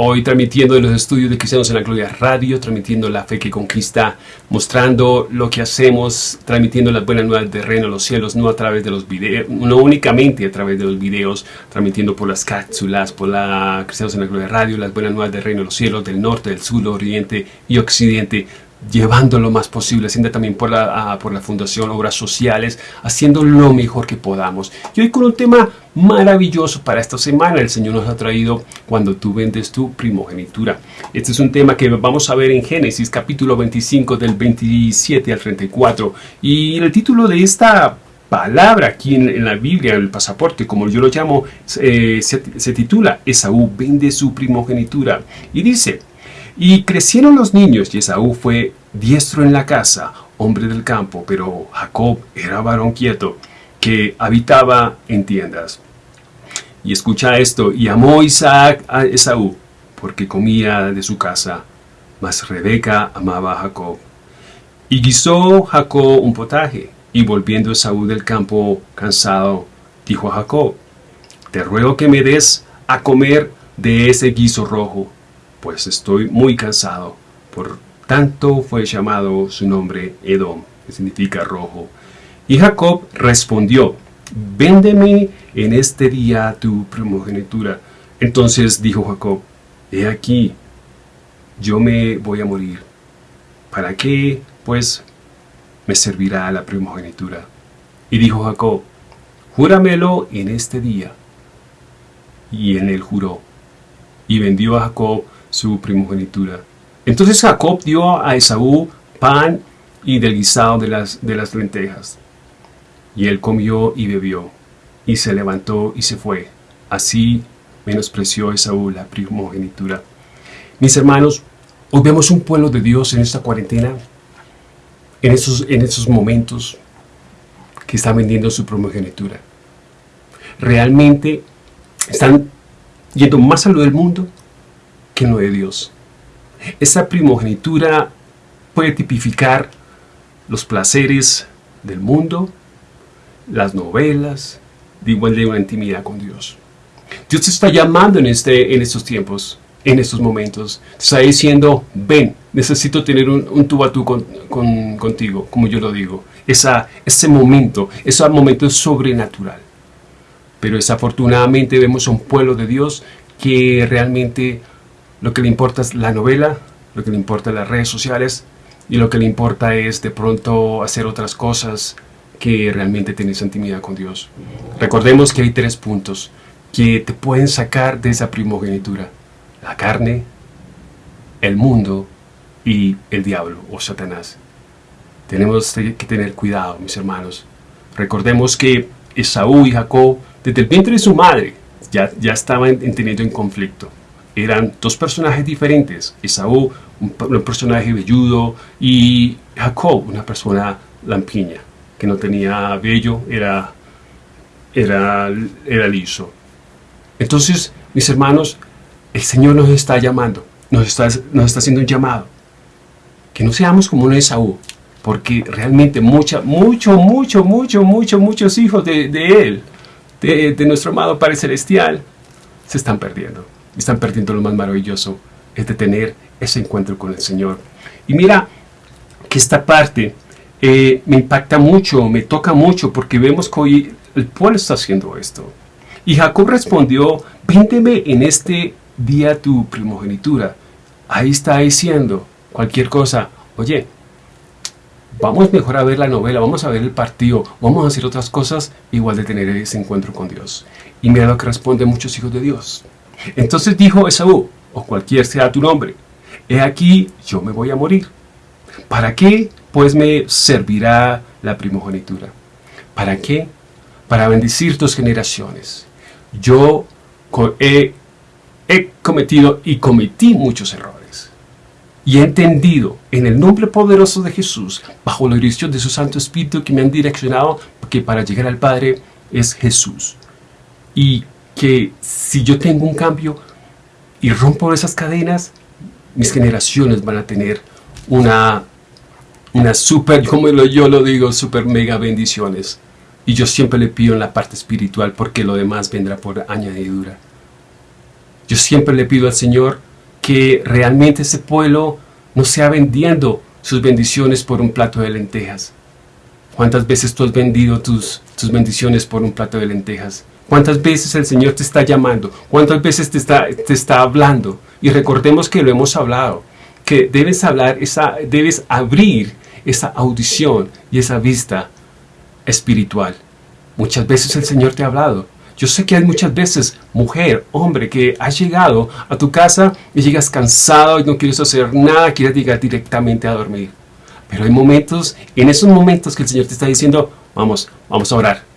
Hoy transmitiendo de los estudios de Cristianos en la Gloria Radio, transmitiendo la fe que conquista, mostrando lo que hacemos, transmitiendo las buenas nuevas del reino de los cielos, no a través de los videos, no únicamente a través de los videos, transmitiendo por las cápsulas, por la Cristianos en la Gloria Radio, las buenas nuevas del reino de los cielos, del norte, del sur, oriente y occidente, llevando lo más posible, haciendo también por la, ah, por la Fundación Obras Sociales, haciendo lo mejor que podamos. Y hoy con un tema maravilloso para esta semana, el Señor nos ha traído cuando tú vendes tu primogenitura. Este es un tema que vamos a ver en Génesis capítulo 25 del 27 al 34 y el título de esta palabra aquí en, la Biblia, en el pasaporte, como yo lo llamo, eh, se, se titula Esaú vende su primogenitura y dice y crecieron los niños y Esaú fue diestro en la casa, hombre del campo, pero Jacob era varón quieto, que habitaba en tiendas. Y escucha esto, y amó Isaac a Esaú, porque comía de su casa, mas Rebeca amaba a Jacob. Y guisó Jacob un potaje, y volviendo Esaú del campo cansado, dijo a Jacob, te ruego que me des a comer de ese guiso rojo, pues estoy muy cansado. Por tanto fue llamado su nombre Edom, que significa rojo. Y Jacob respondió, véndeme en este día tu primogenitura. Entonces dijo Jacob, he aquí, yo me voy a morir. ¿Para qué, pues, me servirá la primogenitura? Y dijo Jacob, júramelo en este día. Y en él juró. Y vendió a Jacob su primogenitura. Entonces Jacob dio a Esaú pan y del guisado de las, de las lentejas. Y él comió y bebió, y se levantó y se fue. Así menospreció Esaú la primogenitura. Mis hermanos, hoy vemos un pueblo de Dios en esta cuarentena, en esos, en esos momentos que están vendiendo su primogenitura. Realmente están yendo más a lo del mundo que no de Dios. Esa primogenitura puede tipificar los placeres del mundo, las novelas, de igual de una intimidad con Dios. Dios te está llamando en, este, en estos tiempos, en estos momentos. Te está diciendo, ven, necesito tener un, un tú a tú contigo, como yo lo digo. Esa, ese momento, ese momento sobrenatural. Pero desafortunadamente vemos un pueblo de Dios que realmente lo que le importa es la novela, lo que le importa las redes sociales y lo que le importa es de pronto hacer otras cosas que realmente tienes intimidad con Dios. Recordemos que hay tres puntos que te pueden sacar de esa primogenitura. La carne, el mundo y el diablo o Satanás. Tenemos que tener cuidado, mis hermanos. Recordemos que Esaú y Jacob, desde el vientre de su madre, ya, ya estaban teniendo en conflicto eran dos personajes diferentes. Esaú, un, personaje velludo, y Jacob, una persona lampiña, que no tenía vello, era, era, era liso. Entonces, mis hermanos, el Señor nos está llamando, nos está, nos está haciendo un llamado. Que no seamos como un Esaú, porque realmente mucha, mucho, mucho, mucho, mucho, muchos hijos de, Él, de, de nuestro amado Padre Celestial, se están perdiendo están perdiendo lo más maravilloso, es de tener ese encuentro con el Señor. Y mira que esta parte eh, me impacta mucho, me toca mucho, porque vemos que hoy el pueblo está haciendo esto. Y Jacob respondió, véndeme en este día tu primogenitura. Ahí está diciendo cualquier cosa, oye, vamos mejor a ver la novela, vamos a ver el partido, vamos a hacer otras cosas, igual de tener ese encuentro con Dios. Y mira lo que responden muchos hijos de Dios. Entonces dijo Esaú, o cualquier sea tu nombre, he aquí yo me voy a morir. ¿Para qué pues me servirá la primogenitura? ¿Para qué? Para bendecir tus generaciones. Yo he, he cometido y cometí muchos errores. Y he entendido en el nombre poderoso de Jesús, bajo la dirección de su Santo Espíritu que me han direccionado, que para llegar al Padre es Jesús. Y que si yo tengo un cambio y rompo esas cadenas, mis generaciones van a tener una, una super, como yo lo digo, super mega bendiciones. Y yo siempre le pido en la parte espiritual porque lo demás vendrá por añadidura. Yo siempre le pido al Señor que realmente ese pueblo no sea vendiendo sus bendiciones por un plato de lentejas. ¿Cuántas veces tú has vendido tus, tus bendiciones por un plato de lentejas? ¿Cuántas veces el Señor te está llamando? ¿Cuántas veces te está, te está hablando? Y recordemos que lo hemos hablado, que debes hablar, esa, debes abrir esa audición y esa vista espiritual. Muchas veces el Señor te ha hablado. Yo sé que hay muchas veces, mujer, hombre, que has llegado a tu casa y llegas cansado y no quieres hacer nada, quieres llegar directamente a dormir. Pero hay momentos, en esos momentos que el Señor te está diciendo, vamos, vamos a orar.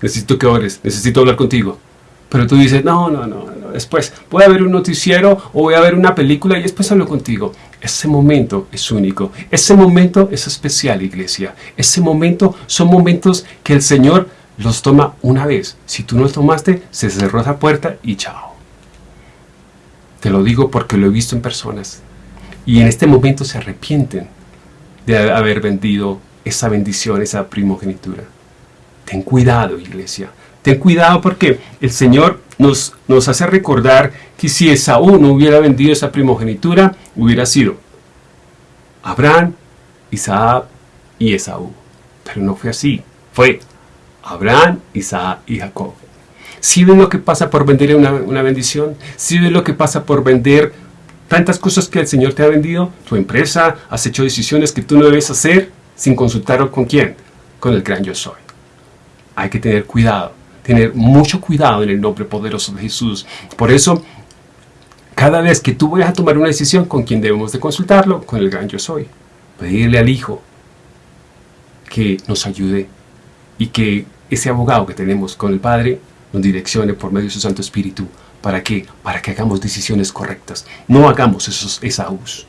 Necesito que ores, necesito hablar contigo. Pero tú dices, no, no, no, no, después voy a ver un noticiero o voy a ver una película y después hablo contigo. Ese momento es único. Ese momento es especial, iglesia. Ese momento son momentos que el Señor los toma una vez. Si tú no los tomaste, se cerró esa puerta y chao. Te lo digo porque lo he visto en personas. Y en este momento se arrepienten de haber vendido esa bendición, esa primogenitura. Ten cuidado, iglesia. Ten cuidado porque el Señor nos, nos hace recordar que si Esaú no hubiera vendido esa primogenitura, hubiera sido Abraham, Isaac y Esaú. Pero no fue así. Fue Abraham, Isaac y Jacob. Si ves lo que pasa por vender una, una bendición, si ves lo que pasa por vender tantas cosas que el Señor te ha vendido, tu empresa, has hecho decisiones que tú no debes hacer sin consultar con quién, con el gran yo soy. Hay que tener cuidado tener mucho cuidado en el nombre poderoso de Jesús. Por eso, cada vez que tú vayas a tomar una decisión, ¿con quién debemos de consultarlo? Con el gran yo soy. Pedirle al Hijo que nos ayude y que ese abogado que tenemos con el Padre nos direccione por medio de su Santo Espíritu. ¿Para qué? Para que hagamos decisiones correctas. No hagamos esos esaús.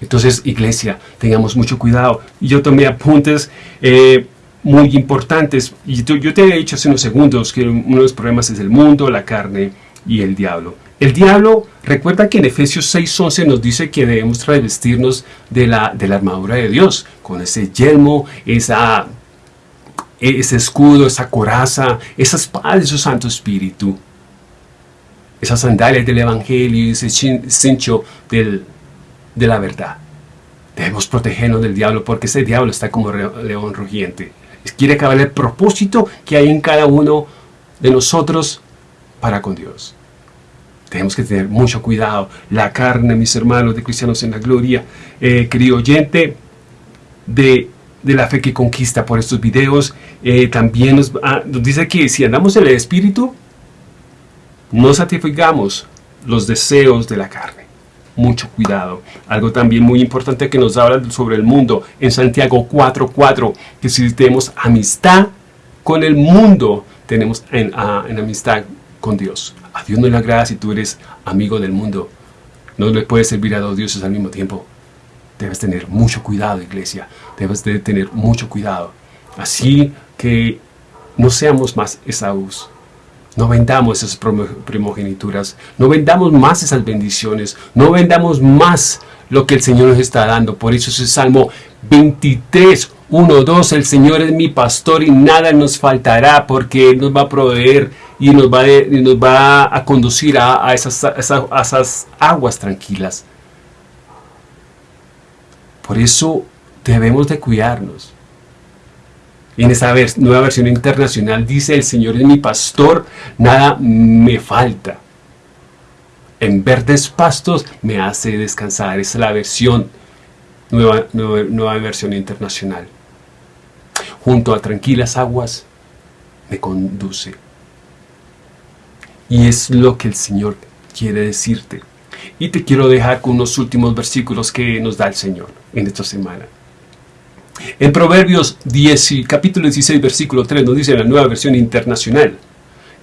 Entonces, iglesia, tengamos mucho cuidado. Yo tomé apuntes eh, muy importantes. Y yo te he dicho hace unos segundos que uno de los problemas es el mundo, la carne y el diablo. El diablo, recuerda que en Efesios 6.11 nos dice que debemos travestirnos de la, de la armadura de Dios, con ese yelmo, esa, ese escudo, esa coraza, esa espada de su Santo Espíritu, esas sandalias del Evangelio y ese cincho del, de la verdad. Debemos protegernos del diablo porque ese diablo está como león rugiente quiere acabar el propósito que hay en cada uno de nosotros para con Dios. Tenemos que tener mucho cuidado. La carne, mis hermanos de Cristianos en la Gloria, eh, querido oyente de, la fe que conquista por estos videos, eh, también nos, ah, nos dice que si andamos en el Espíritu, no satisfagamos los deseos de la carne mucho cuidado. Algo también muy importante que nos habla sobre el mundo en Santiago 4.4, que si tenemos amistad con el mundo, tenemos en, en, amistad con Dios. A Dios no le agrada si tú eres amigo del mundo. No le puedes servir a dos dioses al mismo tiempo. Debes tener mucho cuidado, iglesia. Debes de tener mucho cuidado. Así que no seamos más Esaús. No vendamos esas primogenituras, no vendamos más esas bendiciones, no vendamos más lo que el Señor nos está dando. Por eso es Salmo 23, 1, 2, el Señor es mi pastor y nada nos faltará porque Él nos va a proveer y nos va, nos va a conducir a, esas, a esas aguas tranquilas. Por eso debemos de cuidarnos. En esa nueva versión internacional dice, el Señor es mi pastor, nada me falta. En verdes pastos me hace descansar. Esa es la versión, nueva, nueva versión internacional. Junto a tranquilas aguas me conduce. Y es lo que el Señor quiere decirte. Y te quiero dejar con unos últimos versículos que nos da el Señor en esta semana. En Proverbios 10, capítulo 16, versículo 3 nos dice la nueva versión internacional.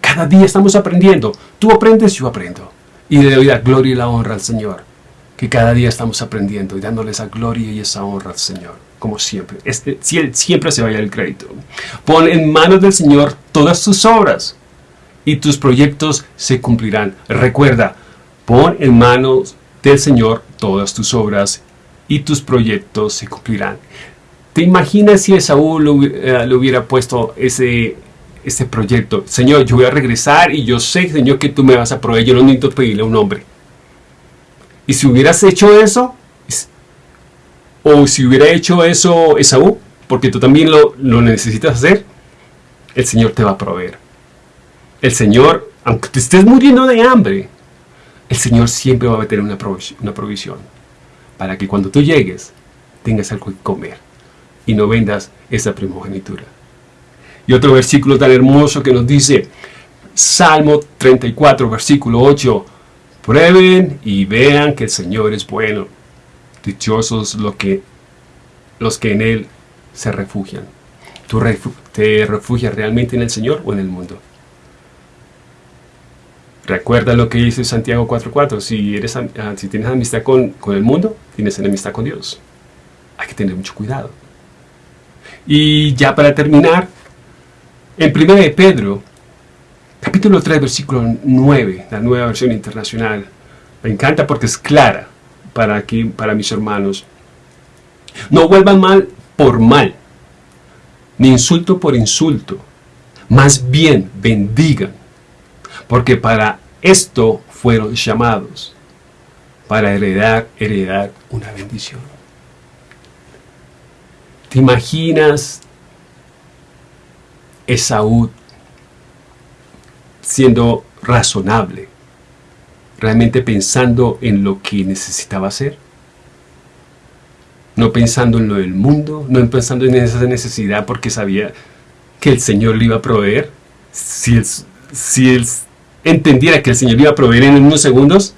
Cada día estamos aprendiendo. Tú aprendes, yo aprendo. Y le doy la gloria y la honra al Señor. Que cada día estamos aprendiendo y dándole esa gloria y esa honra al Señor. Como siempre. Este, siempre se vaya el crédito. Pon en manos del Señor todas tus obras. Y tus proyectos se cumplirán. Recuerda, pon en manos del Señor todas tus obras y tus proyectos se cumplirán. ¿Te imaginas si Esaú le, le hubiera puesto ese, este proyecto. Señor, yo voy a regresar y yo sé, Señor, que tú me vas a proveer. Yo no necesito pedirle a un hombre. Y si hubieras hecho eso, o si hubiera hecho eso Esaú, porque tú también lo, lo necesitas hacer, el Señor te va a proveer. El Señor, aunque te estés muriendo de hambre, el Señor siempre va a tener una provisión, una provisión para que cuando tú llegues tengas algo que comer y no vendas esa primogenitura. Y otro versículo tan hermoso que nos dice, Salmo 34, versículo 8, prueben y vean que el Señor es bueno. Dichosos los que, los que en Él se refugian. ¿Tú te refugias realmente en el Señor o en el mundo? Recuerda lo que dice Santiago 4.4, si, ah, si tienes amistad con, con el mundo, tienes enemistad con Dios. Hay que tener mucho cuidado. Y ya para terminar, en 1 de Pedro, capítulo 3, versículo 9, la nueva versión internacional, me encanta porque es clara para, aquí, para mis hermanos. No vuelvan mal por mal, ni insulto por insulto, más bien bendigan porque para esto fueron llamados, para heredar, heredar una bendición. ¿Te imaginas Esaú siendo razonable, realmente pensando en lo que necesitaba hacer? No pensando en lo del mundo, no pensando en esa necesidad porque sabía que el Señor le iba a proveer. Si él, si él entendiera que el Señor iba a proveer en unos segundos,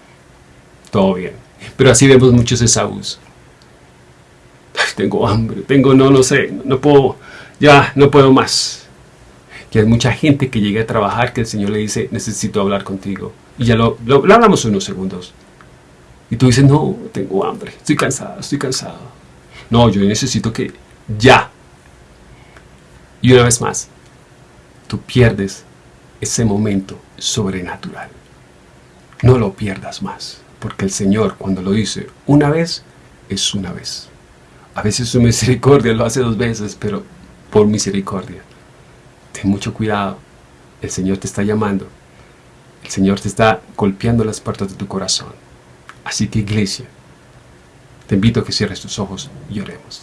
todo bien. Pero así vemos muchos Esaús. Tengo hambre, tengo, no, no sé, no puedo, ya, no puedo más. Que hay mucha gente que llega a trabajar que el Señor le dice, necesito hablar contigo. Y ya lo, lo, lo hablamos unos segundos. Y tú dices, no, tengo hambre, estoy cansado, estoy cansado. No, yo necesito que ya. Y una vez más, tú pierdes ese momento sobrenatural. No lo pierdas más, porque el Señor cuando lo dice una vez, es una vez. A veces su misericordia lo hace dos veces, pero por misericordia. Ten mucho cuidado, el Señor te está llamando. El Señor te está golpeando las puertas de tu corazón. Así que iglesia, te invito a que cierres tus ojos y oremos.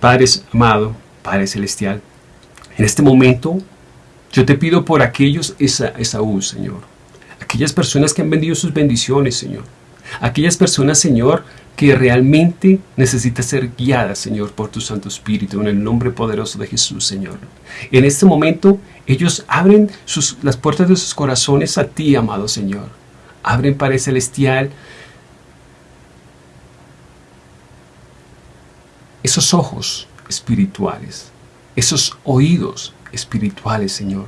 Padre amado, Padre celestial, en este momento yo te pido por aquellos esa, Esaú, Señor. Aquellas personas que han vendido sus bendiciones, Señor. Aquellas personas, Señor, que realmente necesitan ser guiadas, Señor, por tu Santo Espíritu, en el nombre poderoso de Jesús, Señor. En este momento, ellos abren las puertas de sus corazones a ti, amado Señor. Abren, Padre Celestial, esos ojos espirituales, esos oídos espirituales, Señor,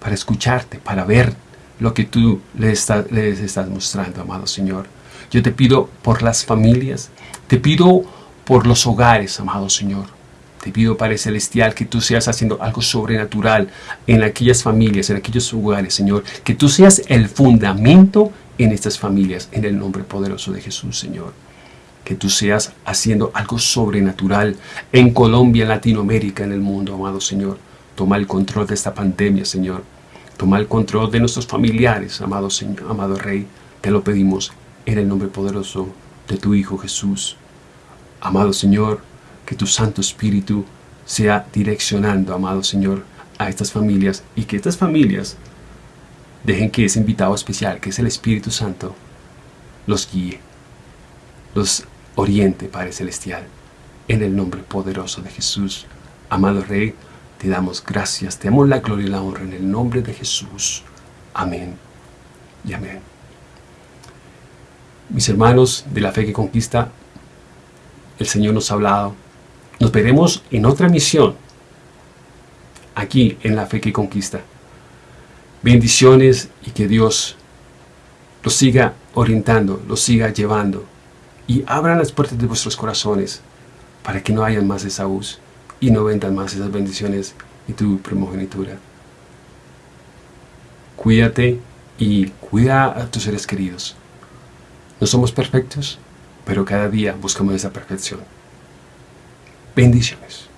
para escucharte, para ver lo que tú les estás mostrando, amado Señor. Yo te pido por las familias, te pido por los hogares, amado Señor. Te pido, Padre Celestial, que tú seas haciendo algo sobrenatural en aquellas familias, en aquellos hogares, Señor. Que tú seas el fundamento en estas familias, en el nombre poderoso de Jesús, Señor. Que tú seas haciendo algo sobrenatural en Colombia, en Latinoamérica, en el mundo, amado Señor. Toma el control de esta pandemia, Señor. Toma el control de nuestros familiares, amado Señor, amado Rey. Te lo pedimos en el nombre poderoso de tu Hijo Jesús. Amado Señor, que tu Santo Espíritu sea direccionando, amado Señor, a estas familias y que estas familias dejen que ese invitado especial, que es el Espíritu Santo, los guíe, los oriente, Padre Celestial, en el nombre poderoso de Jesús. Amado Rey, te damos gracias, te damos la gloria y la honra en el nombre de Jesús. Amén y amén. Mis hermanos de la fe que conquista, el Señor nos ha hablado. Nos veremos en otra misión, aquí en la fe que conquista. Bendiciones y que Dios los siga orientando, los siga llevando y abran las puertas de vuestros corazones para que no hayan más Esaús y no vendan más esas bendiciones y tu primogenitura. Cuídate y cuida a tus seres queridos. No somos perfectos, pero cada día buscamos esa perfección. Bendiciones.